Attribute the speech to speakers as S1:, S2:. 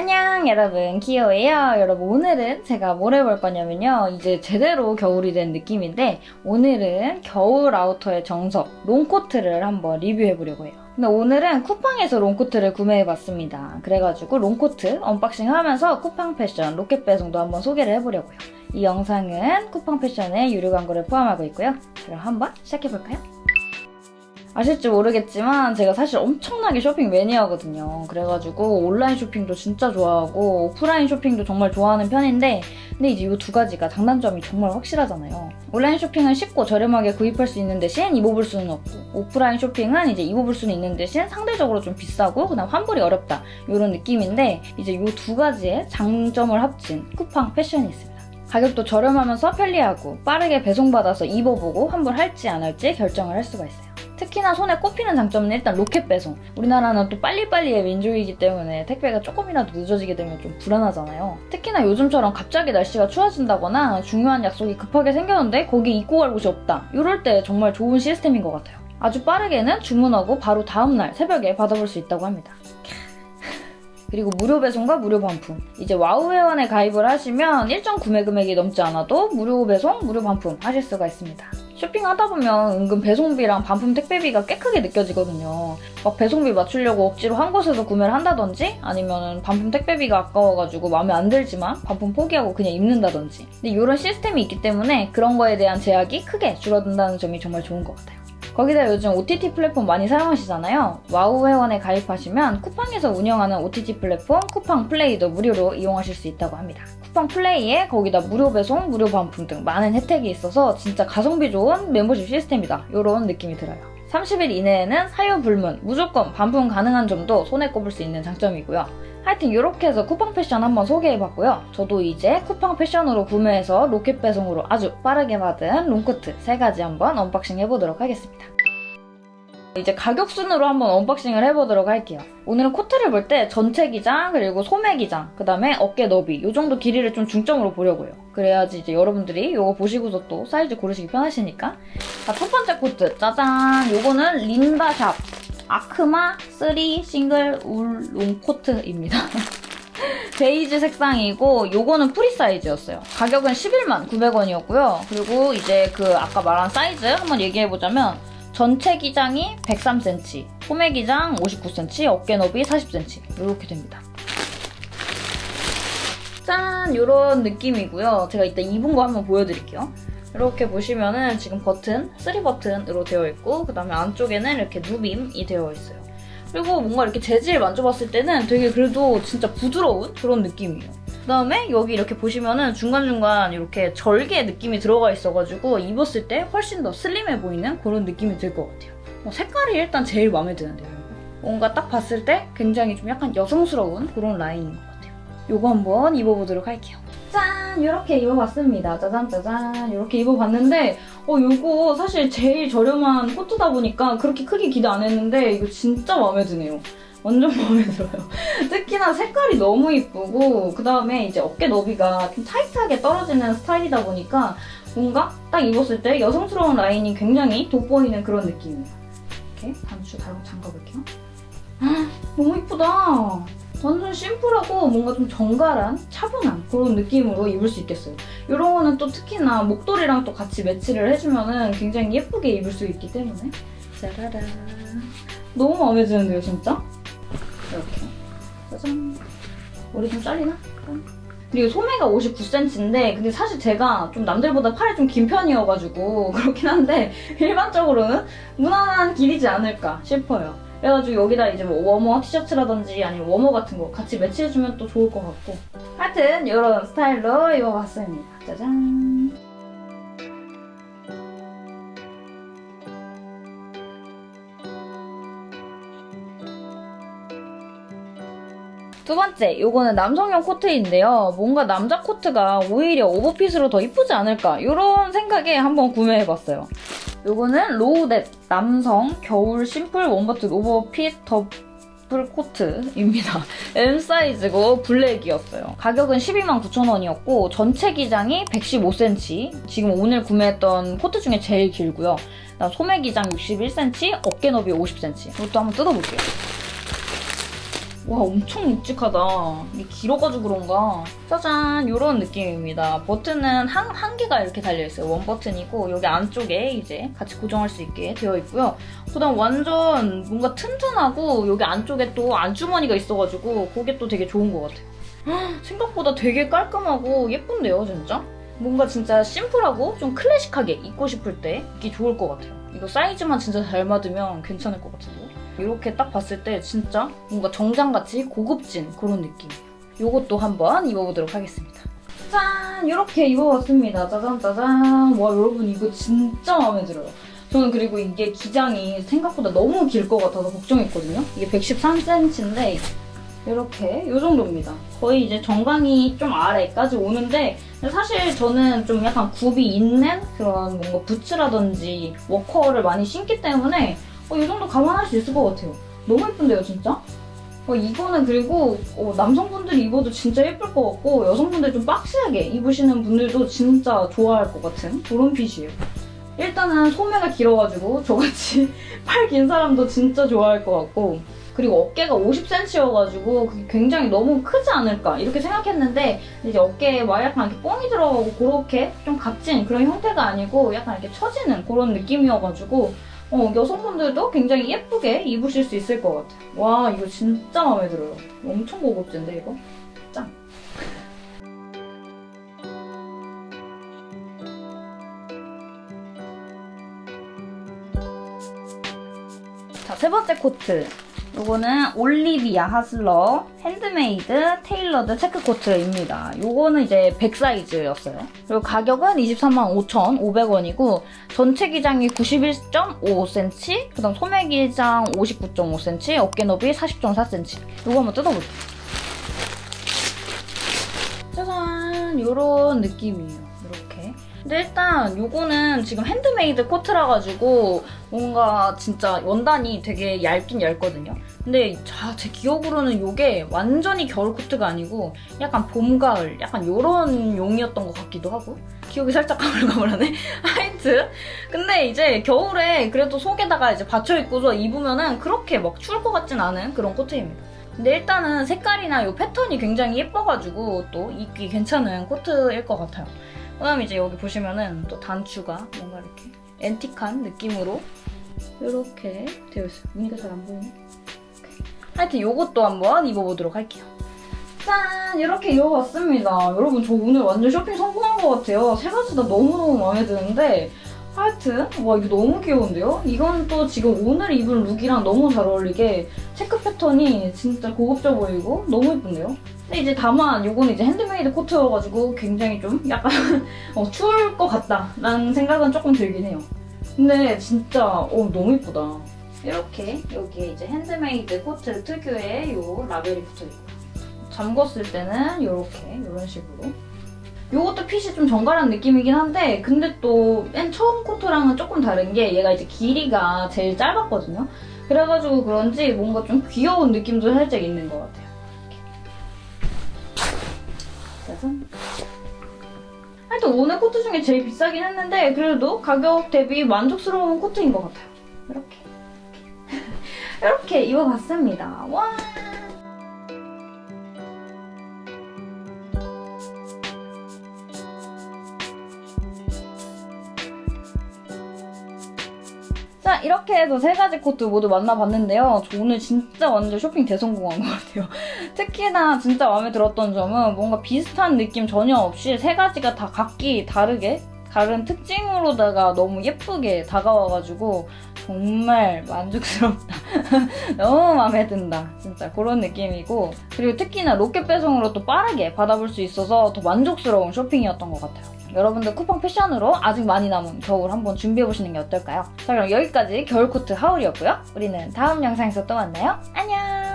S1: 안녕 여러분. 키오예요. 여러분 오늘은 제가 뭘 해볼 거냐면요. 이제 제대로 겨울이 된 느낌인데 오늘은 겨울 아우터의 정석 롱코트를 한번 리뷰해보려고 해요. 근데 오늘은 쿠팡에서 롱코트를 구매해봤습니다. 그래가지고 롱코트 언박싱 하면서 쿠팡 패션 로켓 배송도 한번 소개를 해보려고요. 이 영상은 쿠팡 패션의 유료 광고를 포함하고 있고요. 그럼 한번 시작해볼까요? 아실지 모르겠지만 제가 사실 엄청나게 쇼핑 매니아거든요. 그래가지고 온라인 쇼핑도 진짜 좋아하고 오프라인 쇼핑도 정말 좋아하는 편인데 근데 이제 이 두 가지가 장단점이 정말 확실하잖아요. 온라인 쇼핑은 쉽고 저렴하게 구입할 수 있는 대신 입어볼 수는 없고 오프라인 쇼핑은 이제 입어볼 수는 있는 대신 상대적으로 좀 비싸고 그다음 환불이 어렵다 이런 느낌인데 이제 이 두 가지의 장점을 합친 쿠팡 패션이 있습니다. 가격도 저렴하면서 편리하고 빠르게 배송받아서 입어보고 환불할지 안 할지 결정을 할 수가 있어요. 특히나 손에 꼽히는 장점은 일단 로켓 배송. 우리나라는 또 빨리빨리의 민족이기 때문에 택배가 조금이라도 늦어지게 되면 좀 불안하잖아요. 특히나 요즘처럼 갑자기 날씨가 추워진다거나 중요한 약속이 급하게 생겼는데 거기 입고 갈 곳이 없다. 이럴 때 정말 좋은 시스템인 것 같아요. 아주 빠르게는 주문하고 바로 다음날 새벽에 받아볼 수 있다고 합니다. 그리고 무료 배송과 무료 반품. 이제 와우 회원에 가입을 하시면 일정 구매 금액이 넘지 않아도 무료 배송, 무료 반품 하실 수가 있습니다. 쇼핑하다 보면 은근 배송비랑 반품 택배비가 꽤 크게 느껴지거든요. 막 배송비 맞추려고 억지로 한 곳에서 구매를 한다든지 아니면 반품 택배비가 아까워가지고 마음에 안 들지만 반품 포기하고 그냥 입는다든지 근데 이런 시스템이 있기 때문에 그런 거에 대한 제약이 크게 줄어든다는 점이 정말 좋은 것 같아요. 거기다 요즘 OTT 플랫폼 많이 사용하시잖아요. 와우 회원에 가입하시면 쿠팡에서 운영하는 OTT 플랫폼 쿠팡 플레이도 무료로 이용하실 수 있다고 합니다. 쿠팡 플레이에 거기다 무료 배송, 무료 반품 등 많은 혜택이 있어서 진짜 가성비 좋은 멤버십 시스템이다. 이런 느낌이 들어요. 30일 이내에는 사유 불문, 무조건 반품 가능한 점도 손에 꼽을 수 있는 장점이고요. 하여튼 이렇게 해서 쿠팡 패션 한번 소개해봤고요. 저도 이제 쿠팡 패션으로 구매해서 로켓 배송으로 아주 빠르게 받은 롱코트 3가지 한번 언박싱 해보도록 하겠습니다. 이제 가격 순으로 한번 언박싱을 해보도록 할게요. 오늘은 코트를 볼 때 전체 기장, 그리고 소매 기장, 그 다음에 어깨 너비 이 정도 길이를 좀 중점으로 보려고요. 그래야지 이제 여러분들이 이거 보시고서 또 사이즈 고르시기 편하시니까 자, 첫 번째 코트 짜잔! 이거는 린다샵 아크마 3 싱글 울 롱 코트입니다. 베이지 색상이고 요거는 프리 사이즈였어요. 가격은 11만 900원이었고요. 그리고 이제 그 아까 말한 사이즈 한번 얘기해보자면 전체 기장이 103cm, 소매 기장 59cm, 어깨 너비 40cm 이렇게 됩니다. 짠! 이런 느낌이고요. 제가 이따 입은 거 한번 보여드릴게요. 이렇게 보시면은 지금 버튼, 3 버튼으로 되어 있고 그 다음에 안쪽에는 이렇게 누빔이 되어 있어요. 그리고 뭔가 이렇게 재질 만져봤을 때는 되게 그래도 진짜 부드러운 그런 느낌이에요. 그 다음에 여기 이렇게 보시면은 중간중간 이렇게 절개 느낌이 들어가 있어가지고 입었을 때 훨씬 더 슬림해 보이는 그런 느낌이 들 것 같아요. 어, 색깔이 일단 제일 마음에 드는데요. 뭔가 딱 봤을 때 굉장히 좀 약간 여성스러운 그런 라인인 것 같아요. 이거 한번 입어보도록 할게요. 짠! 이렇게 입어봤습니다. 짜잔 짜잔 이렇게 입어봤는데 어 이거 사실 제일 저렴한 코트다 보니까 그렇게 크게 기대 안 했는데 이거 진짜 마음에 드네요. 완전 마음에 들어요. 특히나 색깔이 너무 이쁘고 그 다음에 이제 어깨 너비가 좀 타이트하게 떨어지는 스타일이다 보니까 뭔가 딱 입었을 때 여성스러운 라인이 굉장히 돋보이는 그런 느낌이에요. 이렇게 단추 달고 잠가볼게요. 너무 이쁘다. 완전 심플하고 뭔가 좀 정갈한 차분한 그런 느낌으로 입을 수 있겠어요. 이런 거는 또 특히나 목도리랑 또 같이 매치를 해주면 굉장히 예쁘게 입을 수 있기 때문에 짜라란 너무 마음에 드는데요 진짜? 이렇게 짜잔 머리 좀 잘리나? 그리고 소매가 59cm인데 근데 사실 제가 좀 남들보다 팔이 좀 긴 편이어가지고 그렇긴 한데 일반적으로는 무난한 길이지 않을까 싶어요. 그래가지고 여기다 이제 뭐 워머 티셔츠라든지 아니면 워머 같은 거 같이 매치해주면 또 좋을 것 같고 하여튼 이런 스타일로 입어봤습니다. 짜잔 두 번째, 이거는 남성용 코트인데요. 뭔가 남자 코트가 오히려 오버핏으로 더 이쁘지 않을까 이런 생각에 한번 구매해봤어요. 이거는 로우댓 남성 겨울 심플 원버튼 오버핏 더블 코트입니다. M 사이즈고 블랙이었어요. 가격은 129,000원이었고 전체 기장이 115cm 지금 오늘 구매했던 코트 중에 제일 길고요. 소매 기장 61cm, 어깨 너비 50cm 이것도 한번 뜯어볼게요. 와 엄청 묵직하다. 길어가지고 그런가. 짜잔 이런 느낌입니다. 버튼은 한, 한 개가 이렇게 달려있어요. 원 버튼이고 여기 안쪽에 이제 같이 고정할 수 있게 되어 있고요. 그다음 완전 뭔가 튼튼하고 여기 안쪽에 또 안주머니가 있어가지고 그게 또 되게 좋은 것 같아요. 헉, 생각보다 되게 깔끔하고 예쁜데요 진짜? 뭔가 진짜 심플하고 좀 클래식하게 입고 싶을 때 입기 좋을 것 같아요. 이거 사이즈만 진짜 잘 맞으면 괜찮을 것 같은데? 이렇게 딱 봤을 때 진짜 뭔가 정장같이 고급진 그런 느낌이에요. 이것도 한번 입어보도록 하겠습니다. 짠! 이렇게 입어봤습니다. 짜잔 짜잔. 와 여러분 이거 진짜 마음에 들어요. 저는 그리고 이게 기장이 생각보다 너무 길 것 같아서 걱정했거든요. 이게 113cm인데 이렇게 이 정도입니다. 거의 이제 정강이 좀 아래까지 오는데 사실 저는 좀 약간 굽이 있는 그런 뭔가 부츠라든지 워커를 많이 신기 때문에 어, 이 정도 감안할 수 있을 것 같아요. 너무 예쁜데요, 진짜? 어, 이거는 그리고 어, 남성분들이 입어도 진짜 예쁠 것 같고 여성분들 좀 박시하게 입으시는 분들도 진짜 좋아할 것 같은 그런 핏이에요. 일단은 소매가 길어가지고 저같이 팔 긴 사람도 진짜 좋아할 것 같고 그리고 어깨가 50cm여가지고 그게 굉장히 너무 크지 않을까 이렇게 생각했는데 이제 어깨에 막 약간 이렇게 뽕이 들어가고 그렇게 좀 값진 그런 형태가 아니고 약간 이렇게 처지는 그런 느낌이어가지고 어, 여성분들도 굉장히 예쁘게 입으실 수 있을 것 같아요. 와 이거 진짜 마음에 들어요. 엄청 고급진데 이거? 짱! 자, 세 번째 코트. 요거는 올리비아 하슬러 핸드메이드 테일러드 체크 코트입니다. 요거는 이제 100 사이즈였어요. 그리고 가격은 23만 5,500원이고 전체 기장이 91.55cm, 그다음 소매 기장 59.5cm, 어깨 너비 40.4cm. 요거 한번 뜯어볼게요. 짜잔! 요런 느낌이에요. 근데 일단 요거는 지금 핸드메이드 코트라 가지고 뭔가 진짜 원단이 되게 얇긴 얇거든요. 근데 자, 제 기억으로는 요게 완전히 겨울 코트가 아니고 약간 봄, 가을 약간 요런 용이었던 것 같기도 하고 기억이 살짝 가물가물하네. 하여튼 근데 이제 겨울에 그래도 속에다가 이제 받쳐 입고서 입으면은 그렇게 막 추울 것 같진 않은 그런 코트입니다. 근데 일단은 색깔이나 요 패턴이 굉장히 예뻐가지고 또 입기 괜찮은 코트일 것 같아요. 그 다음 이제 여기 보시면은 또 단추가 뭔가 이렇게 앤틱한 느낌으로 이렇게 되어 있어요. 무늬가 잘 안 보이네. 하여튼 이것도 한번 입어보도록 할게요. 짠! 이렇게 입어봤습니다. 여러분 저 오늘 완전 쇼핑 성공한 것 같아요. 세 가지 다 너무너무 마음에 드는데 하여튼 와 이거 너무 귀여운데요? 이건 또 지금 오늘 입은 룩이랑 너무 잘 어울리게 체크 패턴이 진짜 고급져 보이고 너무 예쁜데요? 근데 이제 다만 이거는 이제 핸드메이드 코트여가지고 굉장히 좀 약간 어, 추울 것 같다라는 생각은 조금 들긴 해요. 근데 진짜 어, 너무 예쁘다. 이렇게 여기에 이제 핸드메이드 코트 특유의 요 라벨이 붙어있고 잠궜을 때는 이렇게 이런 식으로 이것도 핏이 좀 정갈한 느낌이긴 한데 근데 또 맨 처음 코트랑은 조금 다른 게 얘가 이제 길이가 제일 짧았거든요. 그래가지고 그런지 뭔가 좀 귀여운 느낌도 살짝 있는 것 같아요. 짜잔. 하여튼 오늘 코트 중에 제일 비싸긴 했는데 그래도 가격 대비 만족스러운 코트인 것 같아요. 이렇게. 이렇게 입어봤습니다. 와! 자 이렇게 해서 세 가지 코트 모두 만나봤는데요. 저 오늘 진짜 완전 쇼핑 대성공한 것 같아요. 특히나 진짜 마음에 들었던 점은 뭔가 비슷한 느낌 전혀 없이 세 가지가 다 각기 다르게 다른 특징으로다가 너무 예쁘게 다가와가지고 정말 만족스럽다. 너무 마음에 든다. 진짜 그런 느낌이고 그리고 특히나 로켓 배송으로 또 빠르게 받아볼 수 있어서 더 만족스러운 쇼핑이었던 것 같아요. 여러분들 쿠팡 패션으로 아직 많이 남은 겨울 한번 준비해보시는 게 어떨까요? 자 그럼 여기까지 겨울 코트 하울이었고요. 우리는 다음 영상에서 또 만나요. 안녕!